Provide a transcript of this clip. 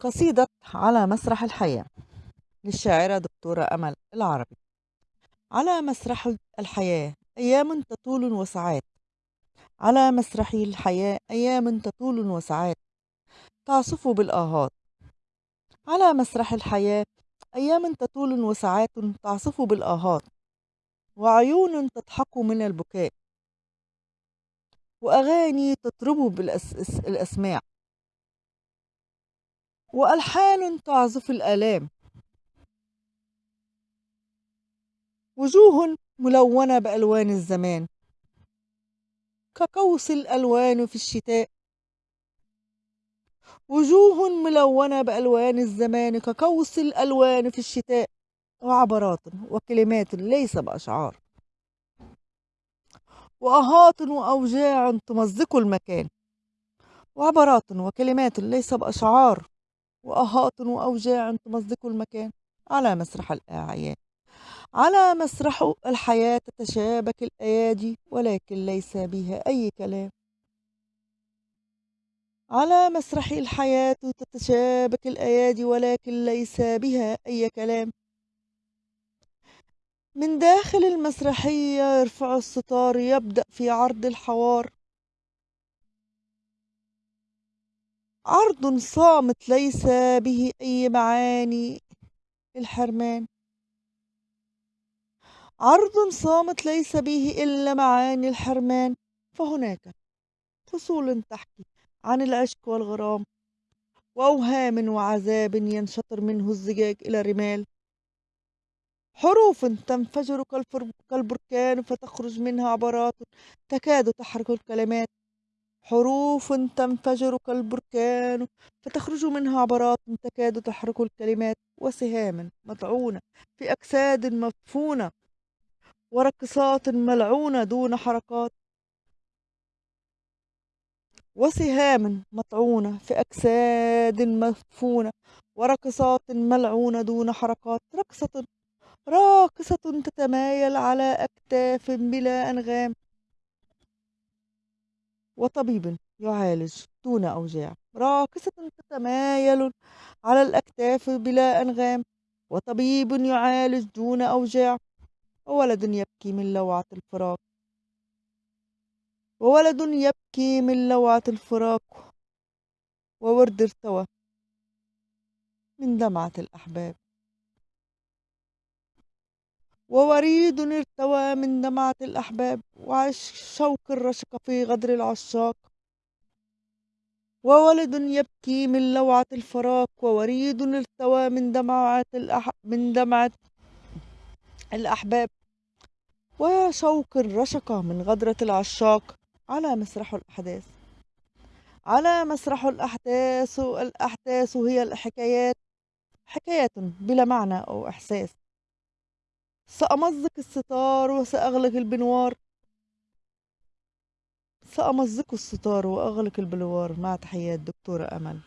قصيدة على مسرح الحياة للشاعرة دكتورة أمل العربي. على مسرح الحياة أيام تطول وساعات على مسرح الحياة أيام تطول وساعات تعصف بالآهات. على مسرح الحياة أيام تطول وساعات تعصف بالآهات. وعيون تضحك من البكاء. وأغاني تطرب بالأسماع وألحان تعزف الآلام. وجوه ملونة بألوان الزمان. كقوس الألوان في الشتاء. وجوه ملونة بألوان الزمان كقوس الألوان في الشتاء. وعبرات وكلمات ليس بأشعار. وأهات وأوجاع تمزق المكان. وعبرات وكلمات ليس بأشعار. وأهات وأوجاع تمزق المكان. على مسرح الأعيان. على مسرح الحياة تتشابك الأيادي ولكن ليس بها أي كلام. على مسرح الحياة تتشابك الأيادي ولكن ليس بها أي كلام. من داخل المسرحية يرفع الستار يبدأ في عرض الحوار. عرض صامت ليس به أي معاني الحرمان عرض صامت ليس به إلا معاني الحرمان. فهناك فصول تحكي عن العشق والغرام وأوهام وعذاب ينشطر منه الزجاج إلى رمال حروف تنفجر كالبركان فتخرج منها عبرات تكاد تحرك الكلمات. حروف تنفجر كالبركان فتخرج منها عبرات تكاد تحرك الكلمات وسهام مطعونة في أجساد مدفونة ورقصات ملعونة دون حركات. وسهام مطعونة في أجساد مدفونة ورقصات ملعونة دون حركات. رقصة راقصة تتمايل على أكتاف بلا أنغام وطبيب يعالج دون أوجاع. راقصة تتمايل على الأكتاف بلا أنغام. وطبيب يعالج دون أوجاع. وولد يبكي من لوعة الفراق. وولد يبكي من لوعة الفراق. وورد ارتوى من دمعة الأحباب. ووريد ارتوى من دمعة الأحباب وعش شوق الرشق في غدر العشاق. وولد يبكي من لوعة الفراق ووريد ارتوى من دمعة الأح... من دمعة الأحباب. وشوق الرشق من غدرة العشاق. على مسرح الأحداث. على مسرح الأحداث الأحداث هي الحكايات. حكايات بلا معنى أو إحساس. سأمزق الستار وسأغلق البنوار. سأمزق الستار وأغلق البلوار مع تحيات دكتورة أمل.